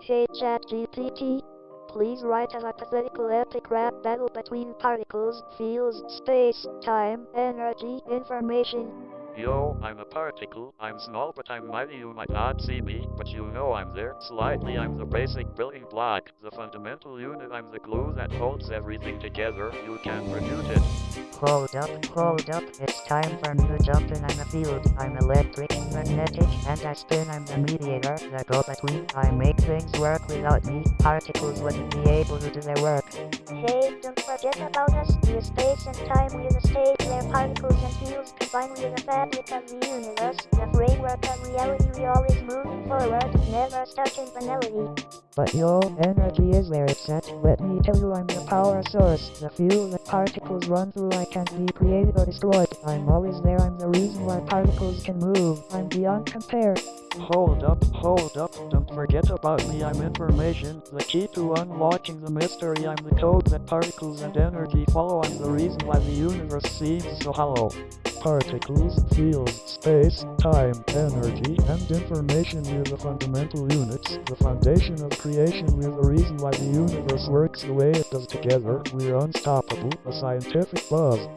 Hey ChatGPT, please write a hypothetical epic rap battle between particles, fields, space, time, energy, information. Yo, I'm a particle, I'm small but I'm mighty, you might not see me, but you know I'm there. Slightly I'm the basic building block, the fundamental unit, I'm the glue that holds everything together, you can't refute it. Hold up, hold up, it's time for me to jump in. I'm a field, I'm electric, magnetic, and I spin. I'm the mediator, the go-between. I make things work without me. Particles wouldn't be able to do their work. Hey, don't forget about us. We're space and time, we're the state where particles and fields combine. We're the fabric of the universe, the framework of reality. We're always moving forward, never stuck in finality. But your energy is where it's at. Let me tell you I'm the power source, the fuel that particles run through. I can't be created or destroyed. I'm always there, I'm the reason why particles can move. I'm beyond compare. Hold up, hold up, don't forget about me, I'm information, the key to unlocking the mystery, I'm the code that particles and energy follow, I'm the reason why the universe seems so hollow. Particles, fields, space, time, energy, and information we're the fundamental units, the foundation of creation we're the reason why the universe works the way it does together, we're unstoppable, a scientific buzz.